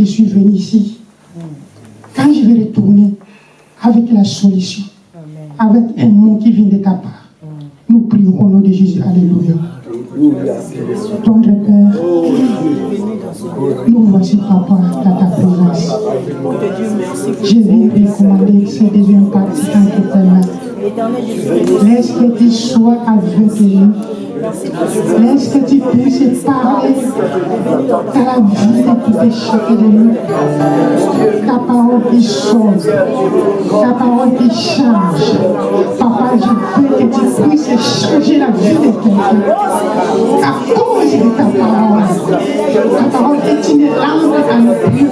je suis venu ici. Quand je vais retourner avec la solution, avec un mot qui vient de ta part, nous prions au nom de Jésus. Alléluia. Tendre Père, nous voici, Papa, dans ta présence. Je viens recommander ce deuxième partie en. Laisse que tu sois avec nous. Laisse que tu puisses parler dans la vie de tout chacun de nous. Ta parole qui sauve, ta parole qui change. Papa, je veux que tu puisses changer la vie de quelqu'un. À cause de ta parole. Ta parole est une lampe à nos pieds.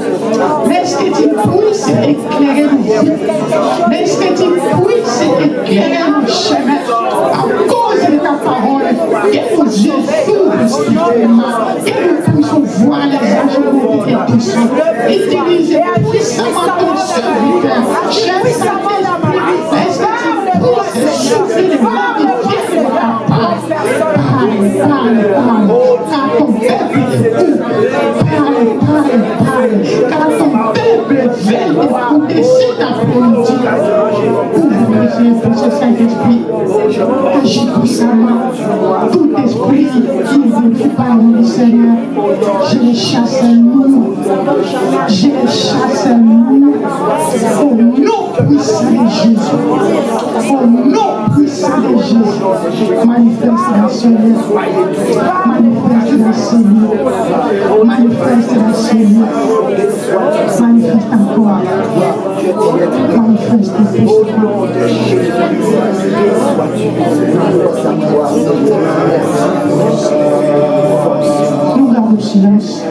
Laisse que tu puisses éclairer nos vies. Laisse que tu puisses éclairer nos chemins. À cause de ta parole, que nos yeux s'ouvrent spirituellement. Que nous puissions voir les enjeux de tes puissants. Utilise puissamment ton serviteur. Cher Saint-Esprit, laisse que tu puisses changer les mains de Dieu ce Saint-Esprit. Agis puissamment. Tout esprit qui ne veut pas nous, Seigneur, je les chasse nous. Je les chasse nous. Au nom puissant de Jésus. Au nom puissant de Jésus. Manifeste la Seigneur. Manifeste la Manifeste puissamment. Nous gardons le silence.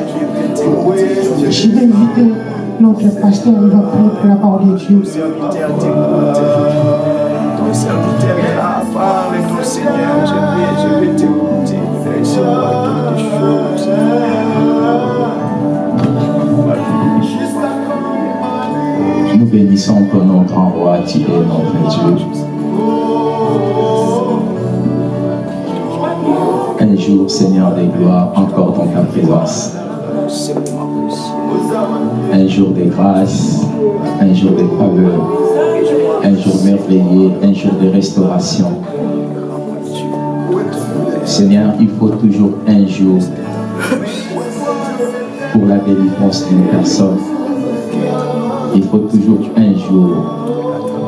Je vais inviter notre pasteur, il va pour la parole de Dieu. Ton serviteur est là, ton Seigneur, je vais, je vais t'écouter. Laisse-moi quelque chose. Nous bénissons ton nom, grand roi, tu es notre Dieu. Un jour, Seigneur des gloires, encore dans ta présence. Un jour de grâce, un jour de faveur, un jour merveilleux, un jour de restauration. Seigneur, il faut toujours un jour pour la délivrance d'une personne. Il faut toujours un jour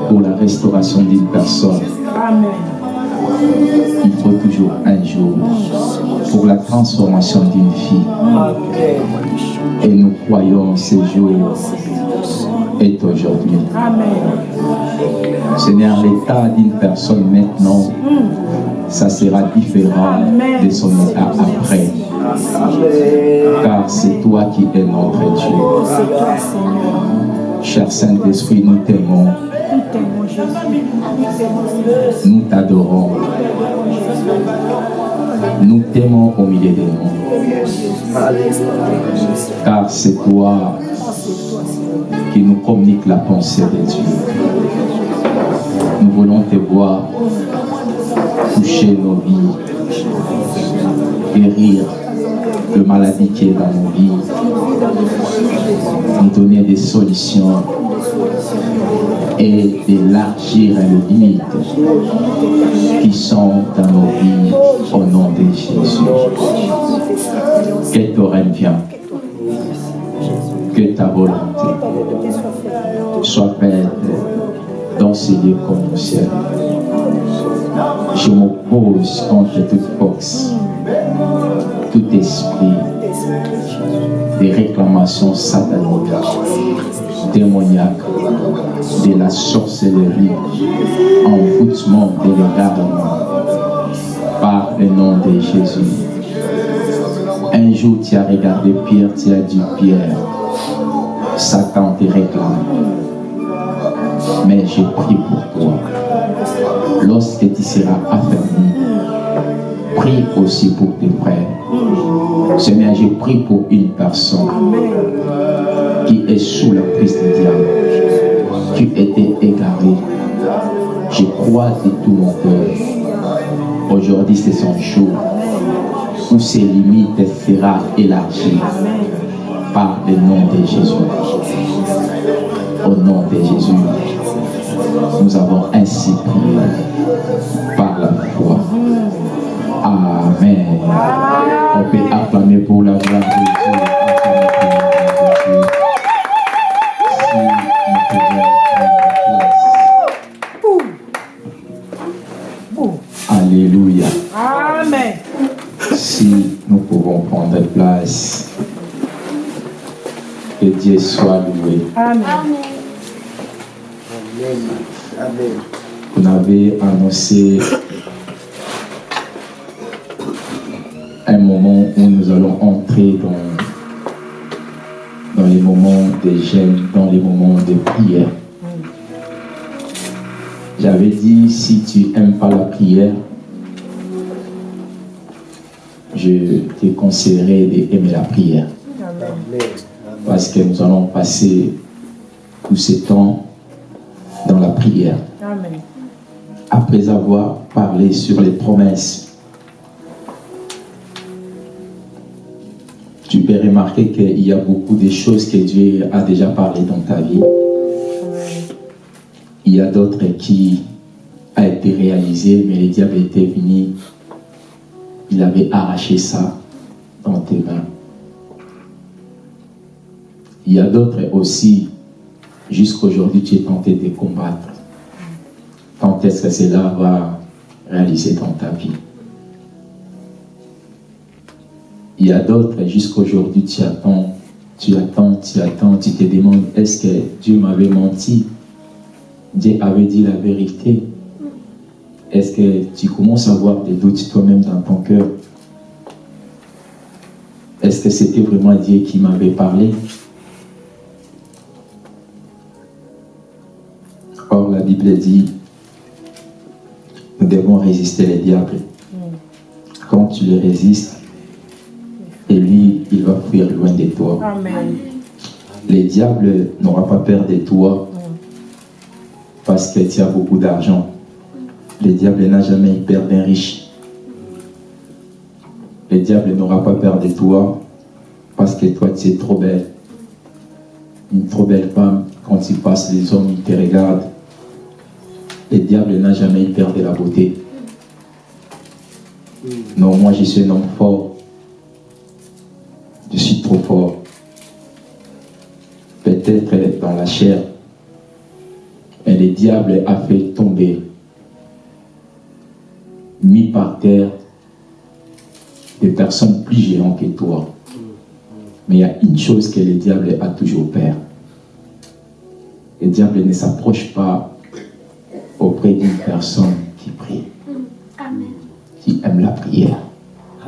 pour la restauration d'une personne. Il faut toujours un jour pour la transformation d'une fille. Et nous croyons ce jour est aujourd'hui. Seigneur, l'état d'une personne maintenant, ça sera différent de son état après. Car c'est toi qui es notre Dieu. Cher Saint-Esprit, nous t'aimons. Nous t'adorons. Nous t'aimons au milieu de nous. Car c'est toi qui nous communique la pensée de Dieu. Nous voulons te voir toucher nos vies, guérir le maladie qui est dans nos vies, nous donner des solutions et d'élargir les limites qui sont dans nos vies au nom de Jésus. Que ton règne vienne, que ta volonté soit faite dans ces lieux comme au ciel. Je m'oppose contre toute force, tout esprit des réclamations sataniques, démoniaques, de la sorcellerie, envoûtement de l'égarement, par le nom de Jésus. Un jour, tu as regardé Pierre, tu as dit Pierre, Satan te réclame. Mais je prie pour toi. Lorsque tu seras affermi, prie aussi pour tes frères. Seigneur, je prie pour une personne qui est sous la prise du diable, qui était égaré. Je crois de tout mon cœur. Aujourd'hui, c'est son jour. où ses limites sera élargies par le nom de Jésus. Au nom de Jésus, nous avons ainsi prié par la foi. Amen. On peut acclamer pour la gloire de Dieu. Acclamer pour la gloire de Dieu. Si nous pouvons prendre place. Alléluia. Amen. Si nous pouvons prendre place, que Dieu soit loué. Amen. Amen. Vous avez annoncé moments de jeûne, dans les moments de prière. J'avais dit, si tu n'aimes pas la prière, je te conseillerais d'aimer la prière. Parce que nous allons passer tout ce temps dans la prière. Après avoir parlé sur les promesses, tu peux remarquer qu'il y a beaucoup de choses que Dieu a déjà parlé dans ta vie. Il y a d'autres qui a été réalisées, mais le diable était venu, il avait arraché ça dans tes mains. Il y a d'autres aussi, jusqu'aujourd'hui, tu es tenté de combattre. Quand est-ce que cela va réaliser dans ta vie? Il y a d'autres, jusqu'aujourd'hui, tu attends, tu attends, tu attends, tu te demandes, est-ce que Dieu m'avait menti? Dieu avait dit la vérité. Est-ce que tu commences à avoir des doutes toi-même dans ton cœur? Est-ce que c'était vraiment Dieu qui m'avait parlé? Or, la Bible dit, nous devons résister les diables. Quand tu les résistes, il va fuir loin de toi. Amen. Les diables n'aura pas peur de toi parce que tu as beaucoup d'argent. Le diable n'a jamais eu peur d'un riche. Le diable n'aura pas peur de toi parce que toi, tu es trop belle. Une trop belle femme, quand tu passes, les hommes ils te regardent. Le diable n'a jamais eu peur de la beauté. Non, moi, je suis un homme fort. Trop fort. Peut-être dans la chair. Mais le diable a fait tomber, mis par terre, des personnes plus géantes que toi. Mais il y a une chose que le diable a toujours peur. Le diable ne s'approche pas auprès d'une personne qui prie, qui aime la prière.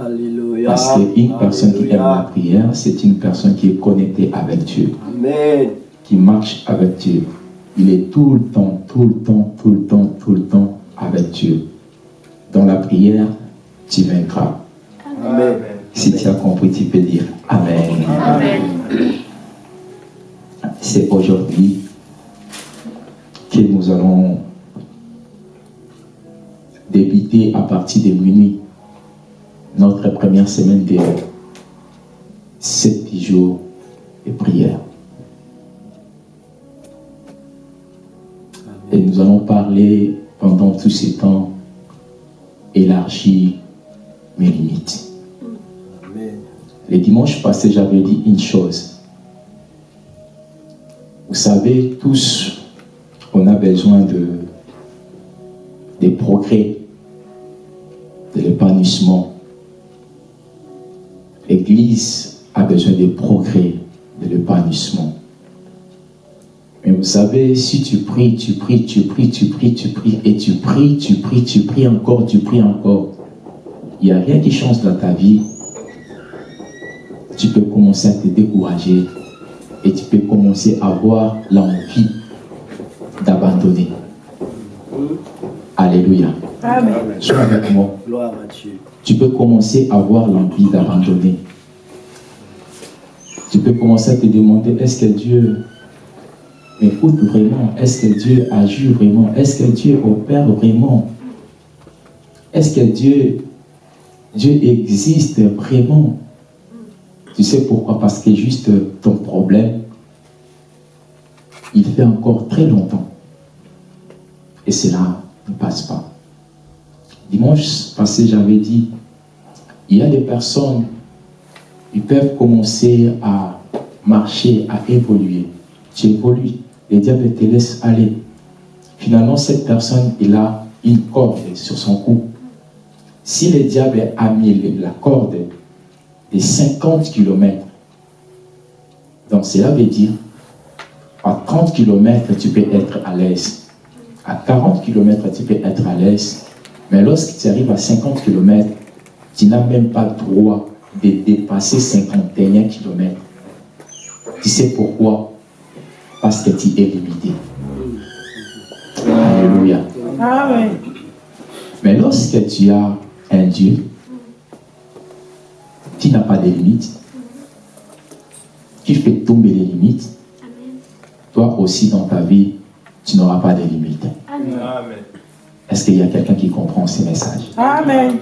Alléluia. Parce qu'une personne qui aime la prière, c'est une personne qui est connectée avec Dieu, Amen. qui marche avec Dieu. Il est tout le temps, tout le temps, tout le temps, tout le temps avec Dieu. Dans la prière, tu vaincras. Amen. Si tu as compris, tu peux dire Amen. C'est aujourd'hui que nous allons débuter à partir de minuit notre première semaine de sept jours de prière. Et nous allons parler pendant tous ces temps élargir mes limites. Le dimanche passé, j'avais dit une chose. Vous savez, tous, on a besoin de, des progrès, de l'épanouissement. L'Église a besoin des progrès, de l'épanouissement. Mais vous savez, si tu pries, tu pries, tu pries, tu pries, tu pries, et tu pries, tu pries, tu pries encore, tu pries encore, il n'y a rien qui change dans ta vie, tu peux commencer à te décourager et tu peux commencer à avoir l'envie d'abandonner. Alléluia. Amen. Sois avec moi. Gloire à Dieu. Tu peux commencer à avoir l'envie d'abandonner. Tu peux commencer à te demander, est-ce que Dieu écoute vraiment? Est-ce que Dieu agit vraiment? Est-ce que Dieu opère vraiment? Est-ce que Dieu Dieu existe vraiment? Tu sais pourquoi? Parce que juste ton problème, il fait encore très longtemps. Et cela ne passe pas. Dimanche passé, j'avais dit, il y a des personnes, ils peuvent commencer à marcher, à évoluer. Tu évolues, les diables te laissent aller. Finalement, cette personne, il a une corde sur son cou. Si le diable a mis la corde de 50 km, donc cela veut dire, à 30 km, tu peux être à l'aise. À 40 km, tu peux être à l'aise. Mais lorsque tu arrives à 50 km, tu n'as même pas le droit de dépasser 51 km. Tu sais pourquoi? Parce que tu es limité. Alléluia. Mais lorsque tu as un Dieu qui n'a pas de limites, qui fait tomber les limites, toi aussi dans ta vie, tu n'auras pas de limites. Est-ce qu'il y a quelqu'un qui comprend ces messages? Amen.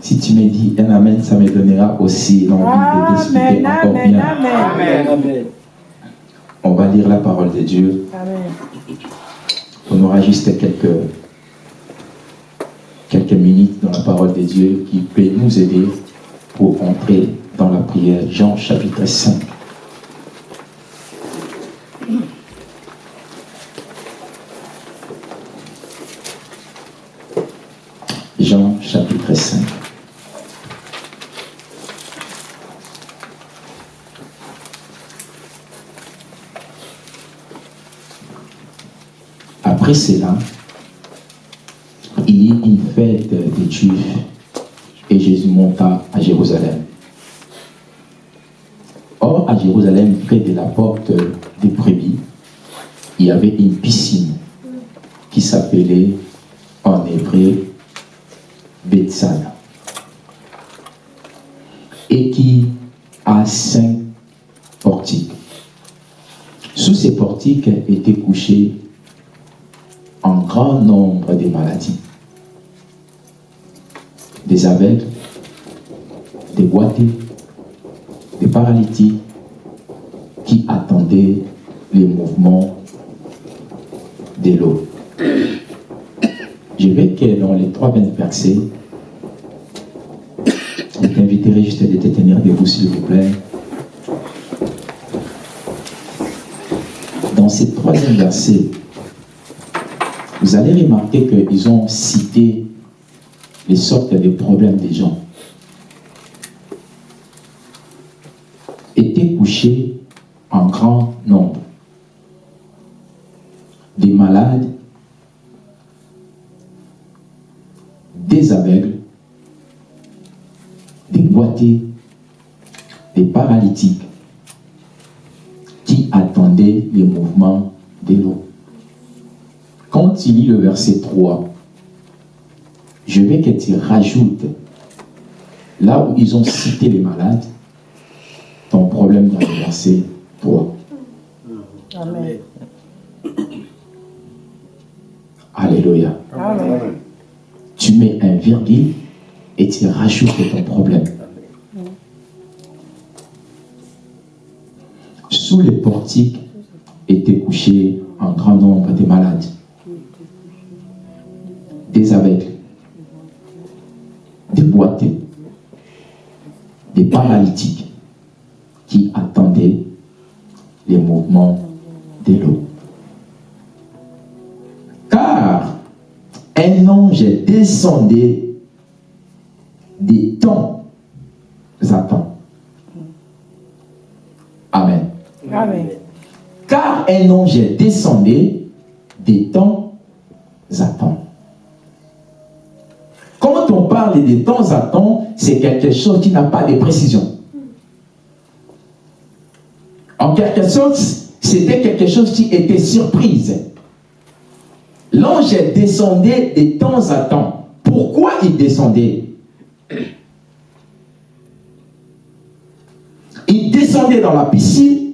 Si tu me dis un Amen, ça me donnera aussi l'envie de Amen. encore Amen. bien. Amen. Amen. On va lire la parole de Dieu. Amen. On aura juste quelques, quelques minutes dans la parole de Dieu qui peut nous aider pour entrer dans la prière. Jean chapitre 5. Jean chapitre 5. Après cela, il y eut une fête des Juifs et Jésus monta à Jérusalem. Or, à Jérusalem, près de la porte des brebis, il y avait une piscine qui s'appelait en hébreu Bethsaida et qui a cinq portiques. Sous ces portiques étaient couchés un grand nombre de maladies. Des aveugles, des boités, des paralytiques qui attendaient les mouvements de l'eau. Je vais que dans les trois versets, je t'inviterai juste de te tenir debout s'il vous plaît. Dans ces troisième versets, vous allez remarquer qu'ils ont cité les sortes de problèmes des gens. Étaient couchés en grand nombre. Des malades, des aveugles, des boités, des paralytiques qui attendaient les mouvements de l'eau. Quand tu lis le verset 3, je veux que tu rajoutes là où ils ont cité les malades, ton problème dans le verset 3. Amen. Alléluia. Amen. Tu mets un virgule et tu rajoutes ton problème. Sous les portiques étaient couchés un grand nombre de malades, des aveugles, des boités, des paralytiques qui attendaient les mouvements de l'eau. Car un ange descendait des temps à temps. Amen. Amen. Car un ange descendait des temps à de temps à temps, c'est quelque chose qui n'a pas de précision. En quelque sorte, c'était quelque chose qui était surprise. L'ange descendait de temps à temps. Pourquoi il descendait? Il descendait dans la piscine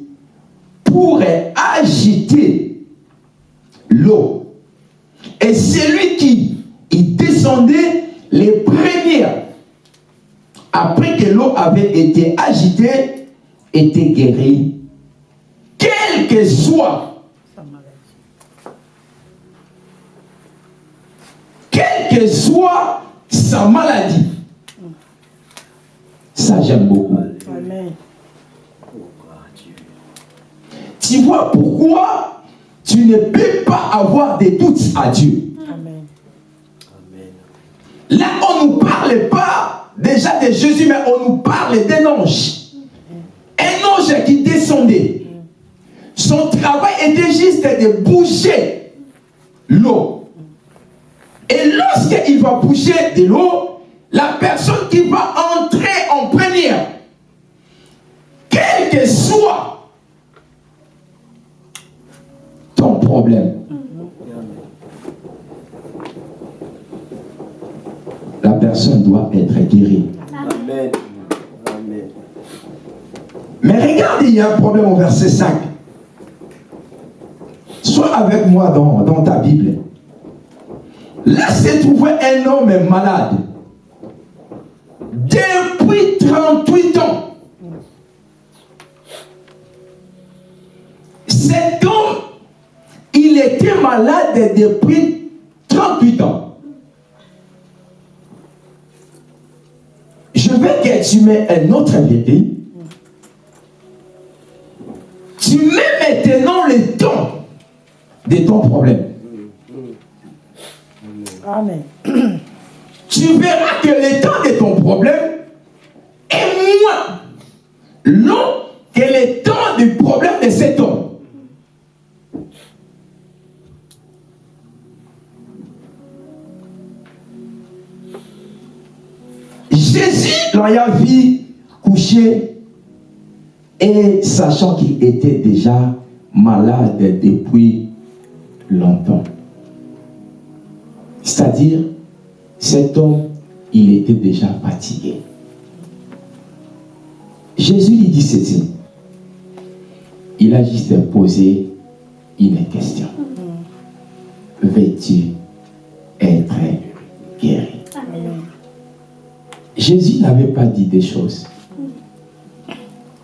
pour agiter l'eau. Et celui qui il descendait les premières, après que l'eau avait été agitée, étaient guéries, quel que soit, quelle que soit sa maladie. Ça, j'aime beaucoup. Amen. Tu vois pourquoi tu ne peux pas avoir des doutes à Dieu. Là, on ne nous parle pas déjà de Jésus, mais on nous parle d'un ange. Un ange qui descendait. Son travail était juste de bouger l'eau. Et lorsqu'il va bouger de l'eau, la personne qui va entrer en première, quel que soit ton problème, la personne doit être guérie. Amen. Amen. Mais regarde, il y a un problème au verset 5. Sois avec moi dans, dans ta Bible. Là s'est trouvé un homme malade. Depuis 38 ans. Cet homme, il était malade depuis 38 ans. Tu mets un autre vérité. Tu mets maintenant le temps de ton problème. Amen. Tu verras que le temps de ton problème est moins long que le temps L'ayant vu couché et sachant qu'il était déjà malade depuis longtemps. C'est-à-dire, cet homme, il était déjà fatigué. Jésus lui dit ceci. Il a juste posé une question. Veux-tu être guéri? Jésus n'avait pas dit des choses.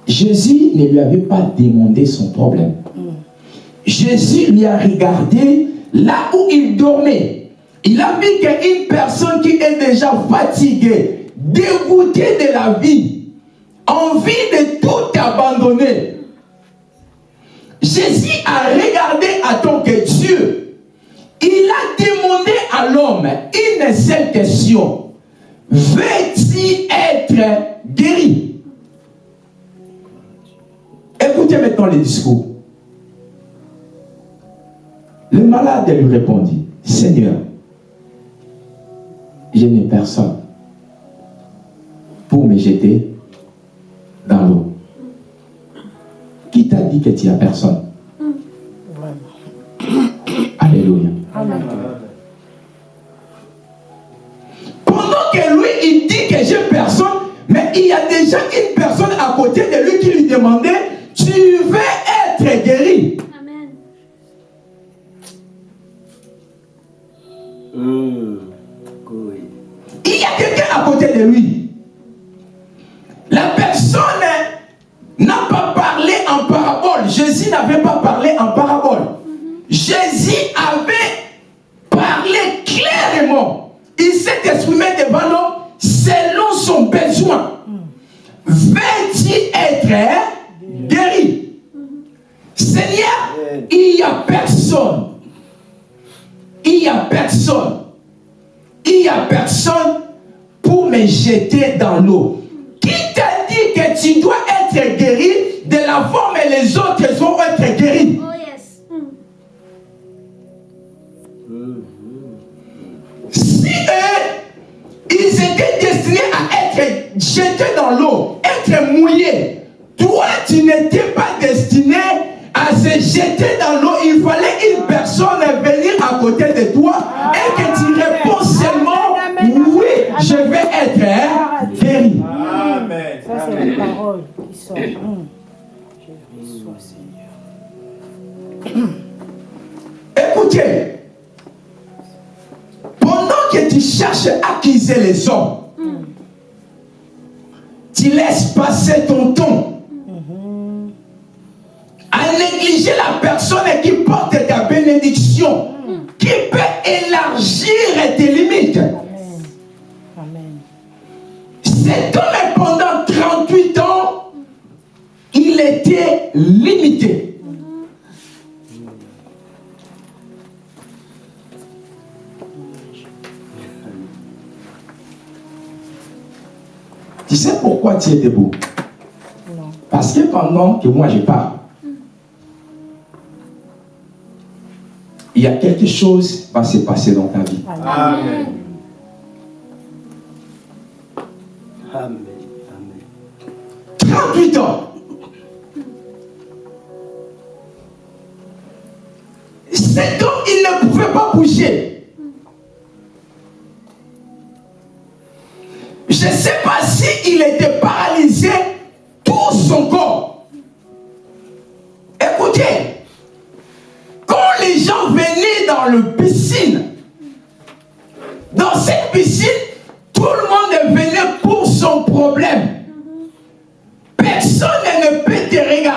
Jésus ne lui avait pas demandé son problème. Jésus lui a regardé là où il dormait. Il a vu qu'une personne qui est déjà fatiguée, dégoûtée de la vie, envie de tout abandonner. Jésus a regardé à tant que Dieu. Il a demandé à l'homme une seule question. Veux-tu être guéri? Écoutez maintenant le discours. Le malade lui répondit, Seigneur, je n'ai personne pour me jeter dans l'eau. Qui t'a dit que tu n'as personne? Dans l'eau. Qui t'a dit que tu dois être guéri de la forme et les autres vont être guéris? Oh yes. Mm. Si eux, ils étaient destinés à être jetés dans l'eau, être mouillés, toi, tu n'étais pas destiné à se jeter dans l'eau. Il fallait une personne venir à côté de toi et que tu oui, je vais être guéri. Amen. Ça, c'est Amen. la parole qui sort. Hum. Je reçois, Seigneur. Écoutez, pendant que tu tu cherches à accuser les hommes. Tu laisses passer ton temps à négliger la personne qui porte ta bénédiction, qui peut élargir tes limites. Cet homme, pendant 38 ans, il était limité. Tu sais pourquoi tu es debout? Non. Parce que pendant que moi je parle, il y a quelque chose qui va se passer dans ta vie. Amen. Amen. Amen. 38 ans. Cet homme, il ne pouvait pas bouger. Je ne sais pas s'il était paralysé tout son corps. Écoutez, quand les gens venaient dans le piscine, dans cette piscine,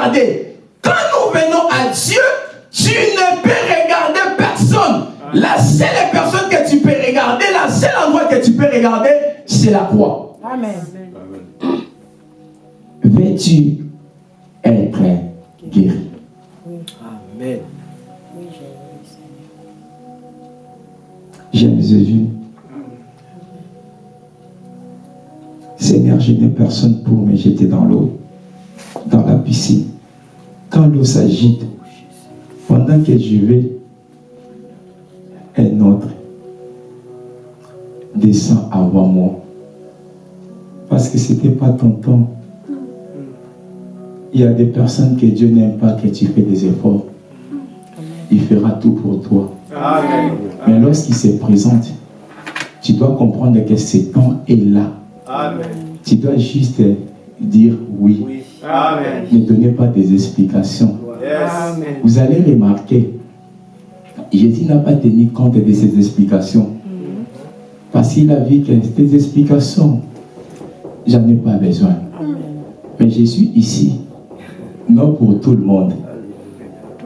regarder. Quand nous venons à Dieu, tu ne peux regarder personne. La seule personne que tu peux regarder, la seule endroit que tu peux regarder, c'est la croix. Amen. Veux-tu être guéri? Amen. Oui, j'ai oui, Seigneur. J'aime Jésus. Seigneur, je n'ai personne pour me jeter dans l'eau, dans la piscine. Quand l'eau s'agite, pendant que je vais, un autre descend avant moi. Parce que ce n'était pas ton temps. Il y a des personnes que Dieu n'aime pas que tu fais des efforts. Il fera tout pour toi. Amen. Mais lorsqu'il se présente, tu dois comprendre que ce temps est là. Amen. Tu dois juste dire oui. Oui. Amen. Ne donnez pas des explications. Yes. Amen. Vous allez remarquer, Jésus n'a pas tenu compte de ces explications. Parce qu'il a vu que ces explications, j'en ai pas besoin. Amen. Mais je suis ici, non pour tout le monde.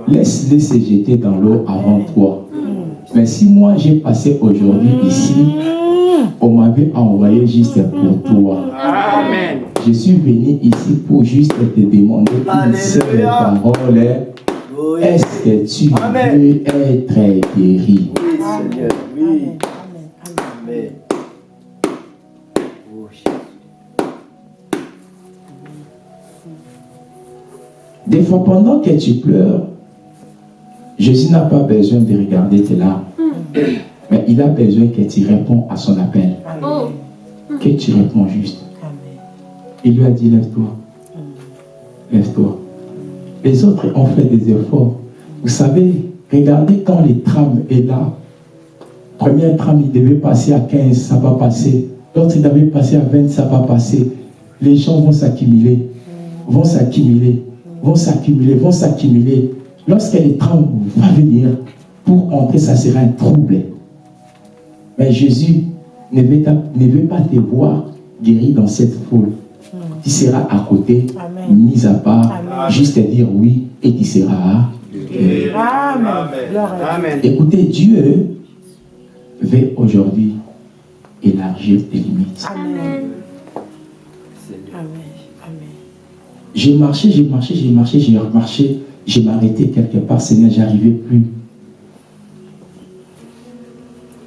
Laisse-les se jeter dans l'eau avant toi. Mais si moi j'ai passé aujourd'hui ici, on m'avait envoyé juste pour toi. Amen. Je suis venu ici pour juste te demander une seule parole. Oui. Est-ce que tu Amen. veux être guéri? Oui, Seigneur. Oui. Amen. Oh, Jésus. Des fois, pendant que tu pleures, Jésus n'a pas besoin de regarder tes larmes. Mais il a besoin que tu réponds à son appel. Amen. Que tu réponds juste. Il lui a dit, lève-toi. Lève-toi. Les autres ont fait des efforts. Vous savez, regardez quand les trams est là. Première tram, il devait passer à 15, ça va passer. L'autre, il devait passer à 20, ça va passer. Les gens vont s'accumuler, vont s'accumuler, vont s'accumuler, vont s'accumuler. Lorsque les trams va venir, pour entrer, ça sera un trouble. Mais Jésus ne veut, ta- ne veut pas te voir guéri dans cette foule. Tu seras à côté, Amen. mis à part, Amen. juste dire oui et tu seras à Dieu. Amen. Écoutez, Dieu veut aujourd'hui élargir tes limites. Amen. J'ai marché, j'ai marché, j'ai marché, j'ai marché, j'ai m'arrêté quelque part, Seigneur, j'arrivais plus.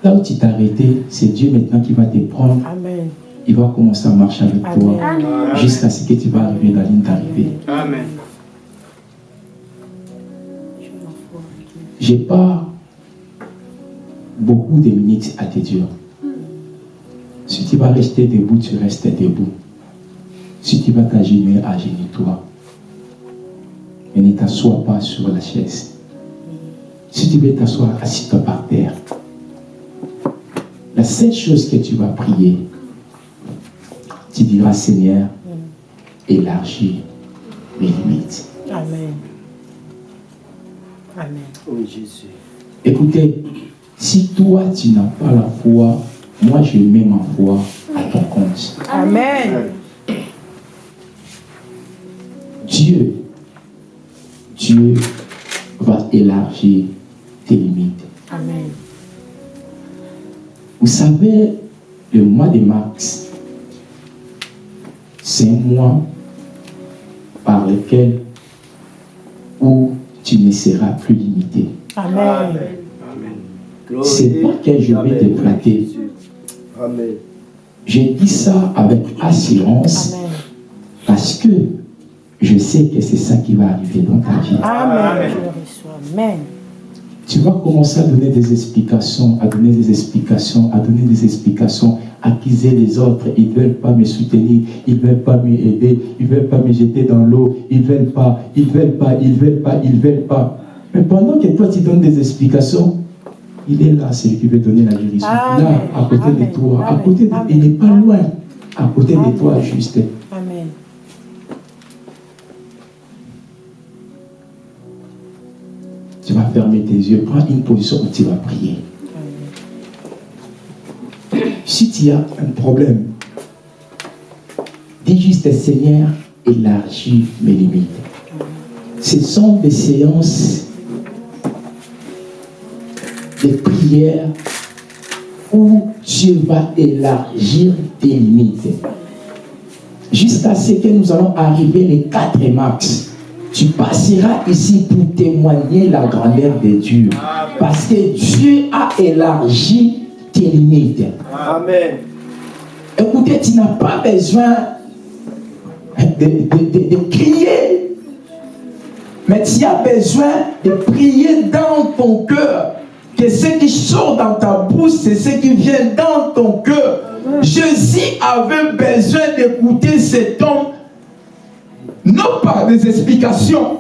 Là où tu t'es arrêté, c'est Dieu maintenant qui va te prendre, Amen. Il va commencer à marcher avec toi jusqu'à ce que tu vas arriver dans la ligne d'arrivée. Amen. Je m'en fous avec lui. J'ai pas beaucoup de minutes à te dire. Si tu vas rester debout, tu restes debout. Si tu vas t'agenouiller, agenouille-toi. Mais ne t'assois pas sur la chaise. Si tu veux t'asseoir, assis-toi par terre. La seule chose que tu vas prier, tu diras Seigneur, élargis mes limites. Amen. Amen. Oui, Jésus. Écoutez, si toi tu n'as pas la foi moi je mets ma foi à ton compte. Amen. Dieu, Dieu va élargir tes limites. Amen. Vous savez, le mois de mars, c'est un mois par lequel où tu ne seras plus limité. Amen. C'est pas que je vais te flatter. Amen. Je dis ça avec assurance Amen. parce que je sais que c'est ça qui va arriver dans ta vie. Amen. Amen. Tu vas commencer à donner des explications, à donner des explications, à donner des explications, accuser les autres. Ils ne veulent pas me soutenir, ils ne veulent pas m'aider, ils ne veulent pas me jeter dans l'eau, ils ne veulent pas, ils ne veulent pas, ils ne veulent pas, ils ne veulent pas. Mais pendant que toi tu donnes des explications, il est là, celui qui veut donner la guérison. Amen. Là, à côté Amen. de toi, à côté de, il n'est pas loin, à côté de toi, juste. Amen. Tu vas fermer tes yeux, prends une position où tu vas prier. Si tu as un problème, dis juste Seigneur, élargis mes limites. Ce sont des séances de prière où Dieu va élargir tes limites. Jusqu'à ce que nous allons arriver les 4 mars. Tu passeras ici pour témoigner la grandeur de Dieu. Parce que Dieu a élargi tes limites. Amen. Écoutez, tu n'as pas besoin de, de- de- de crier, mais tu as besoin de prier dans ton cœur. Que ce qui sort dans ta bouche, c'est ce qui vient dans ton cœur. Jésus avait besoin d'écouter cet homme, non par des explications,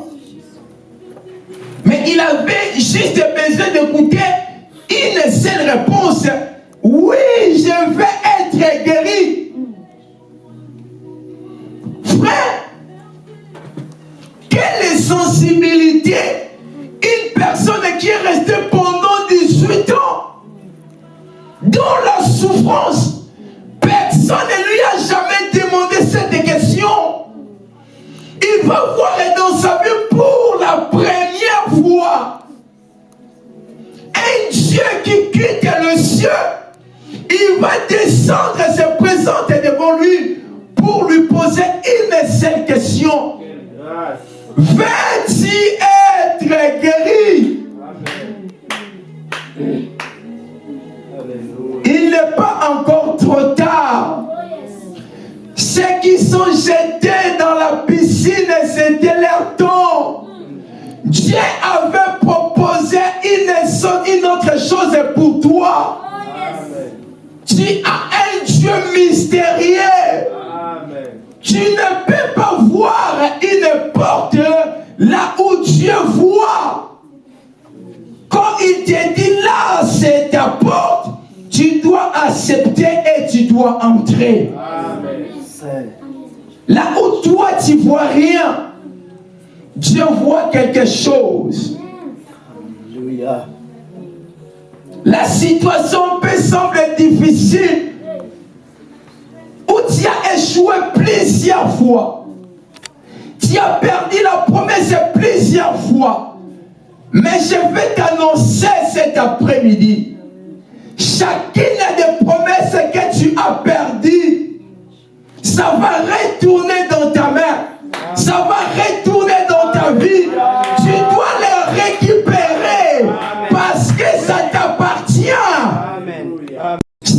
mais il avait juste besoin d'écouter une seule réponse. Oui, je vais être guéri. Frère, quelle sensibilité une personne qui est restée pendant 18 ans dans la souffrance? Personne ne lui a jamais demandé cette question. Il va voir dans sa vie pour la première fois un Dieu qui quitte le ciel. Il va descendre et se présenter devant lui pour lui poser une seule question. Veux-tu être guéri? Il n'est pas encore trop tard. Ceux qui sont jetés dans la piscine, c'était leur temps. Dieu avait proposé une, autre chose pour toi. Tu as un Dieu mystérieux. Tu ne peux pas voir une porte là où Dieu voit. Quand il te dit là, c'est ta porte, tu dois accepter et tu dois entrer. Là où toi tu vois rien, Dieu voit quelque chose. Alléluia. La situation peut sembler difficile. Où tu as échoué plusieurs fois. Tu as perdu la promesse plusieurs fois. Mais je vais t'annoncer cet après-midi. Chacune des promesses que tu as perdues, ça va retourner dans ta main. Ça va retourner dans ta vie.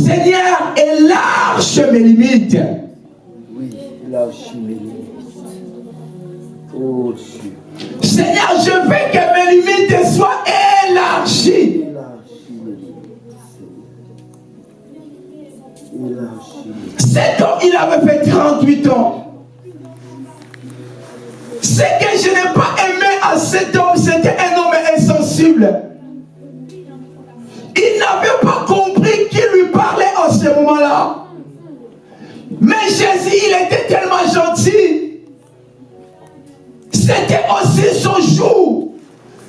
Seigneur, élarge mes limites. Oui, lâche mes limites. Oh Dieu, Seigneur, je veux que mes limites soient élargies. Cet homme, il avait fait 38 ans. Ce que je n'ai pas aimé à cet homme, c'était un homme insensible. Il n'avait pas compris qui lui parlait en ce moment-là. Mais Jésus, il était tellement gentil. C'était aussi son jour.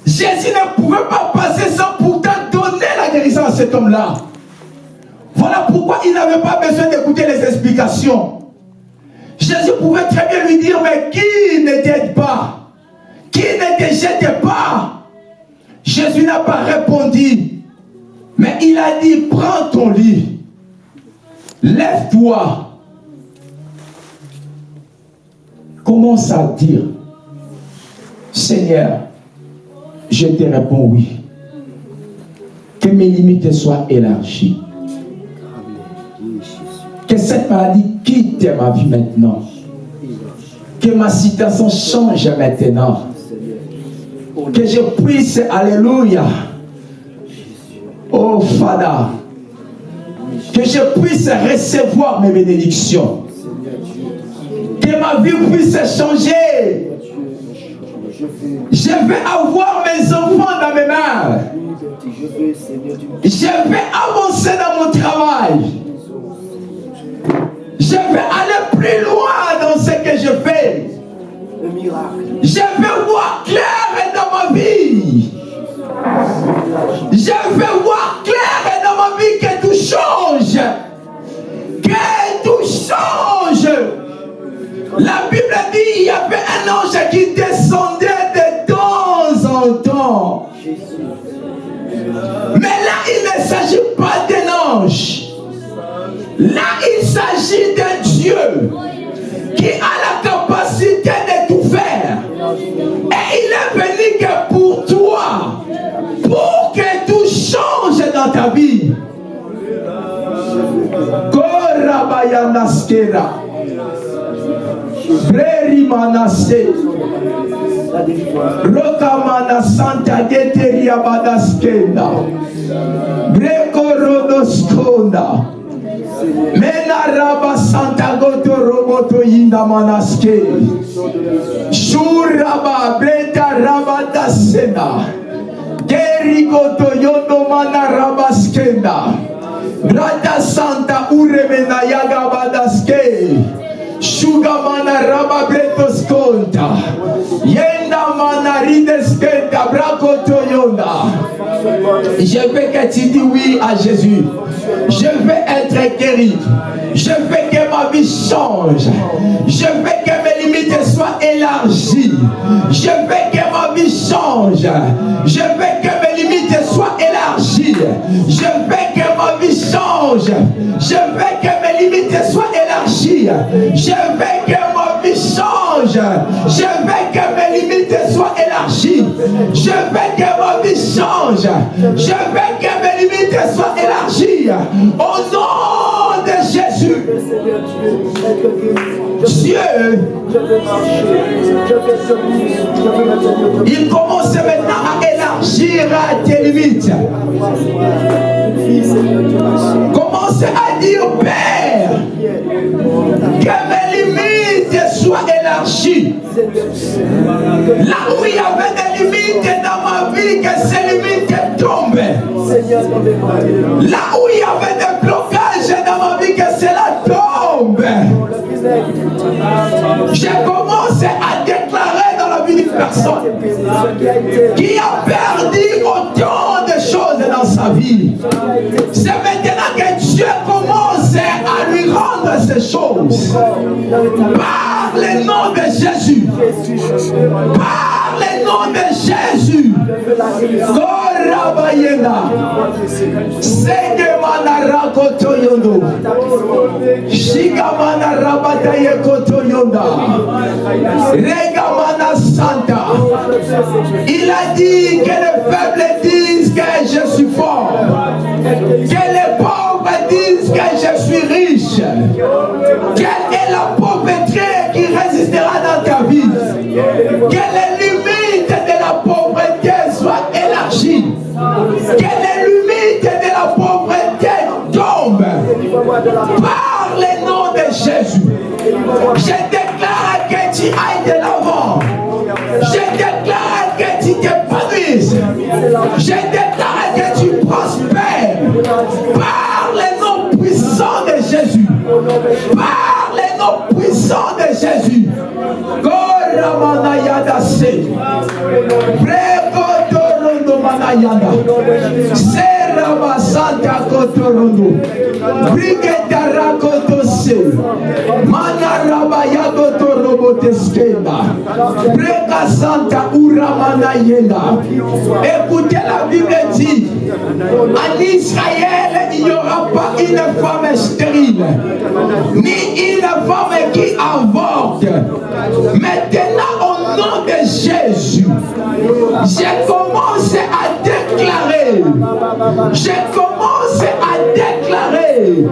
Jésus ne pouvait pas passer sans pourtant donner la guérison à cet homme-là. Voilà pourquoi il n'avait pas besoin d'écouter les explications. Jésus pouvait très bien lui dire, mais qui ne t'aide pas? Qui ne te jette pas? Jésus n'a pas répondu. Mais il a dit, prends ton lit, lève-toi. Commence à dire, Seigneur, je te réponds oui. Que mes limites soient élargies. Que cette maladie quitte ma vie maintenant. Que ma situation change maintenant. Que je puisse, alléluia, oh Fada, que je puisse recevoir mes bénédictions. Que ma vie puisse changer. Je vais avoir mes enfants dans mes mains. Je vais avancer dans mon travail. Je vais aller plus loin dans ce que je fais. Je vais voir clair dans ma vie. Je vais voir clair dans ma vie que tout change. Que tout change. La Bible dit il y avait un ange qui descendait de temps en temps. Mais là, il ne s'agit pas d'un ange. Là, il s'agit d'un Dieu qui a la capacité de tout faire. Et il est venu que pour que tout change dans ta vie. Rokamana santa geteria badaskenda. Breko rodoskonda. Mena raba santa goto roboto yinda manaske. Shuraba breta raba dasena. Geri goto yondo mana rabaskenda. Rata santa uremena yaga badaske. Shuga mana raba breto skonta. Yenda mana rideskenta brako toyonda. Je veux que tu dis oui à Jésus. Je veux être guéri. Je veux que ma vie change. Je veux que mes limites soient élargies. Je veux que ma vie change. Je veux que mes limites soient élargies. Je veux que ma vie change. Je veux que mes limites soient élargies. Je veux que ma vie change. Je veux que mes limites soient élargies. Je veux que ma vie change. Je veux que mes limites soient élargies. De Jésus. Dieu, il commence maintenant à élargir tes limites. Commence à dire, Père, que mes limites soient élargies. Là où il y avait des limites dans ma vie, que ces limites tombent. Là où il y avait ma que cela tombe. Je commence à déclarer dans la vie d'une personne qui a perdu autant de choses dans sa vie. C'est maintenant que Dieu ces choses. Par le nom de Jésus. Par le nom de Jésus. Korabayena. Segemana rakotoyondo. Shigamana rabataye kotoyonda. Regamana santa. Il a dit que les faibles Je déclare que tu prospères. Par le nom puissant de Jésus. Par le nom puissant de Jésus. Goramanayada se. Prekodorondo manayada. Se Keraba Santa Kotorondo. Brigetara Kotose. Manaraba Yagotorobo Teskenda. Breka Santa Uramana Yenda. Écoutez la Bible dit, en Israël, il n'y aura pas une femme stérile, ni une femme qui avorte. Maintenant, nom de Jésus, j'ai commencé à déclarer, j'ai commencé à déclarer,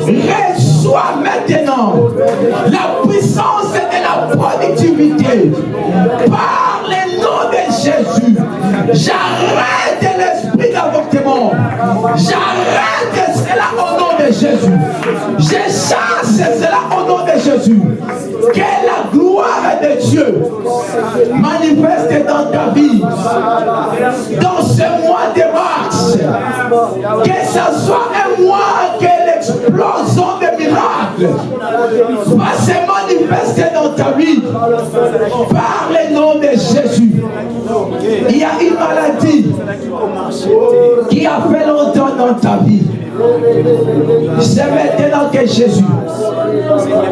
reçois maintenant la puissance et la productivité par le nom de Jésus. J'arrête l'esprit d'avortement. J'arrête cela au nom de Jésus. Je chasse cela au nom de Jésus. Que la gloire manifeste dans ta vie. Dans ce mois de mars. Que ce soit un mois que l'explosion des miracles va se manifester dans ta vie. Par le nom de Jésus. Il y a une maladie qui a fait longtemps dans ta vie. C'est maintenant que Jésus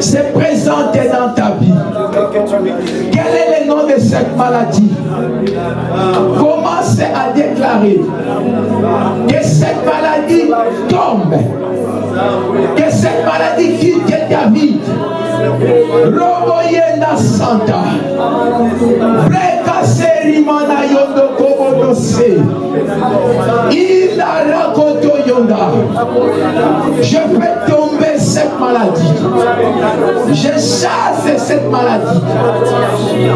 se présente dans ta vie. Quel est le nom de cette maladie? Commence à déclarer que cette maladie tombe. Que cette maladie quitte ta vie. Santa. Je fais tomber cette maladie. Je chasse cette maladie.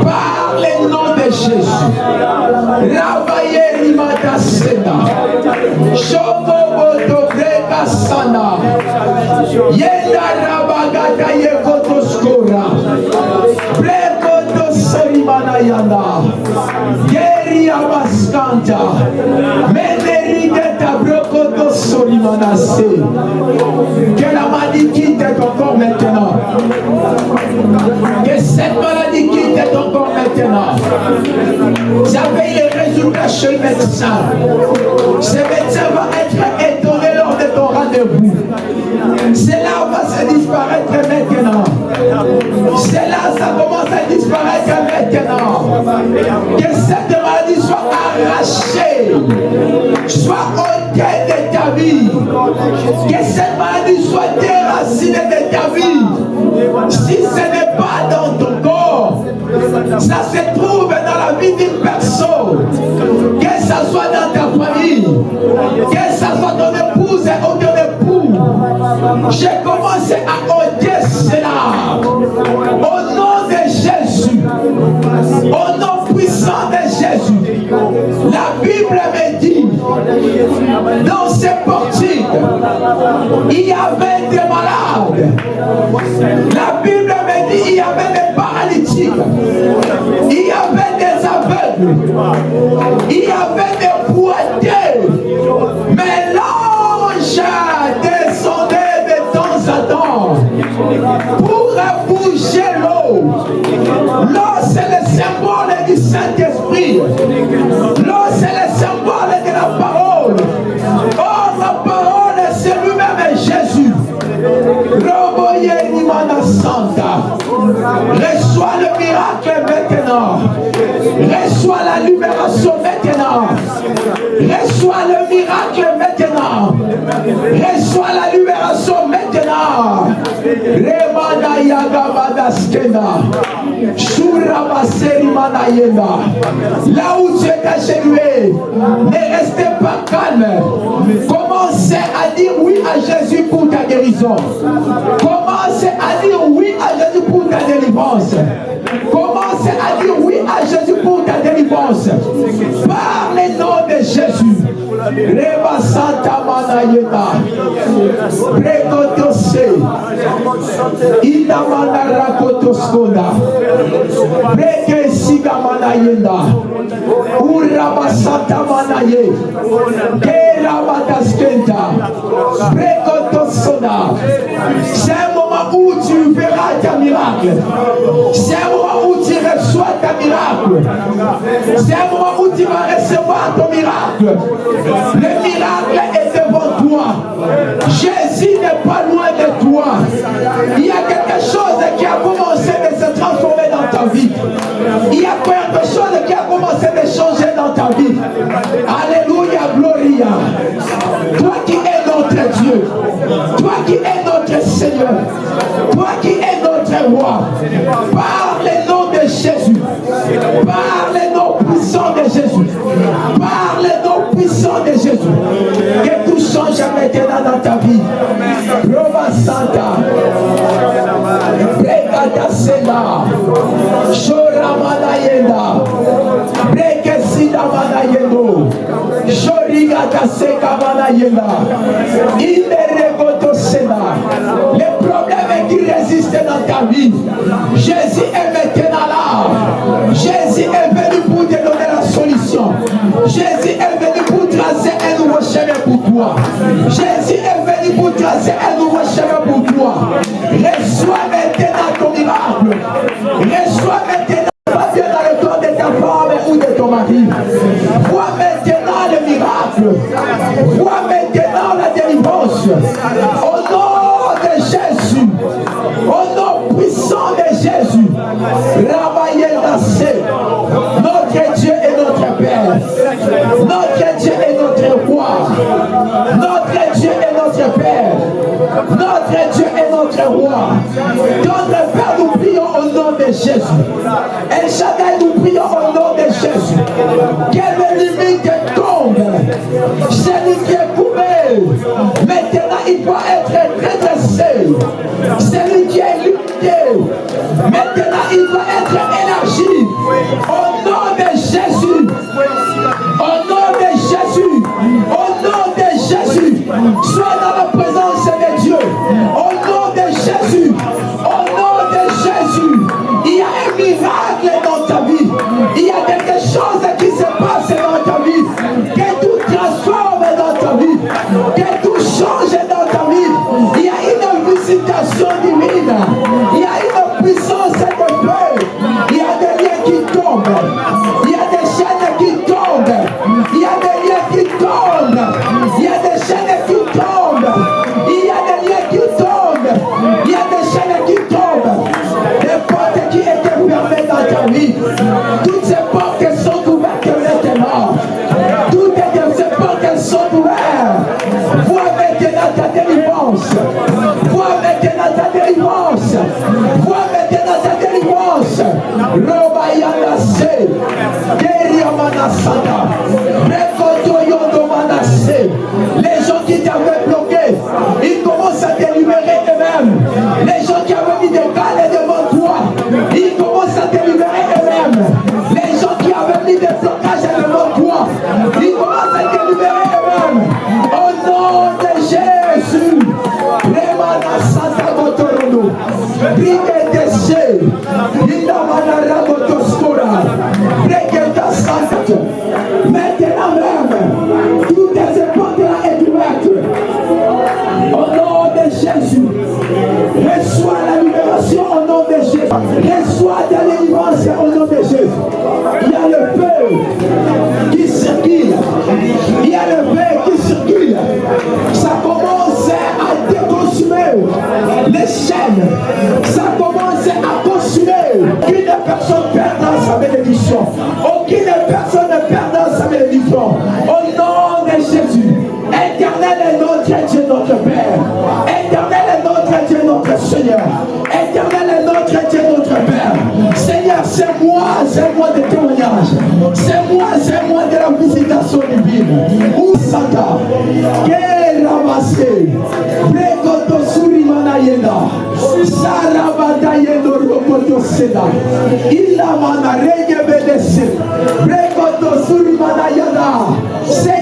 Par le nom de Jésus. Rabaye rimata sena. Shoboboto breka sana. Yenda rabagata yekotoskora. Yanda. Geri abaskanta. Menerigeta brokoto sorimana se. Que la maladie quitte ton corps maintenant. Que cette maladie quitte ton corps maintenant. J'appelle les résultats chez le médecin. Ce médecin va être étonné lors de ton rendez-vous. Cela va se disparaître maintenant. Cela, ça commence à disparaître maintenant. Que cette maladie soit arrachée, soit ôtée de ta vie. Que cette maladie soit déracinée de ta vie. Si ce n'est pas dans ton corps, ça se trouve dans la vie d'une personne. Que ça soit dans ta famille, que ça soit ton J'ai commencé à ôter cela. Au nom de Jésus. Au nom puissant de Jésus. La Bible me dit, dans ces portiques, il y avait des malades. La Bible me dit, il y avait des paralytiques. Il y avait des aveugles. Il y avait des miracle maintenant. Reçois la libération maintenant. Là où tu es agenoué, ne restez pas calme. Commencez à dire oui à Jésus pour ta guérison. Commencez à dire oui à Jésus pour ta délivrance. Commencez à dire oui à Jésus pour ta délivrance. Par Reba Santa Manayeta. Precotose. Ina Manara Kotoskonda. Preke Siga Manayenda. Uraba Santa Manaye. Kera Mataskenta. Precotosona. Semo miracle. C'est un moment où tu reçois ta miracle. C'est un moment où tu vas recevoir ton miracle. Le miracle est devant toi. Jésus n'est pas loin de toi. Il y a quelque chose qui a commencé de se transformer dans ta vie. Il y a quelque chose qui a commencé de changer dans ta vie. Par le nom de Jésus. Par le nom puissant de Jésus. Par le nom puissant de Jésus. Que tout change maintenant dans ta vie. Roma Santa. Brekata Sela. Shora Manayenda. Breke Sida Manayendo. Shorigata Seka Manayenda. Imeregoto vie. Jésus est maintenant là. Jésus est venu pour te donner la solution. Jésus est venu pour tracer un nouveau chemin pour toi. Jésus est venu pour tracer un nouveau chemin pour toi. Reçois maintenant ton miracle. Est notre roi. Notre Père, nous prions au nom de Jésus. El Shaddai, nous prions au nom de Jésus. Quelle limite tombe. Celui qui est coupé. Maintenant, il doit être redressé. Celui qui est limité. Maintenant, il doit être élargi. Notre Père. Éternel est notre Dieu, notre Seigneur. Éternel est notre Dieu, notre Père. Seigneur, c'est moi, c'est moi de témoignage. C'est moi, c'est moi de la visitation divine. Où Santa, que ramassé, Brekoto Surimana Yenda, Sarabata Yendo Rokoto Seda, Ilamana Regebedese, Yenda,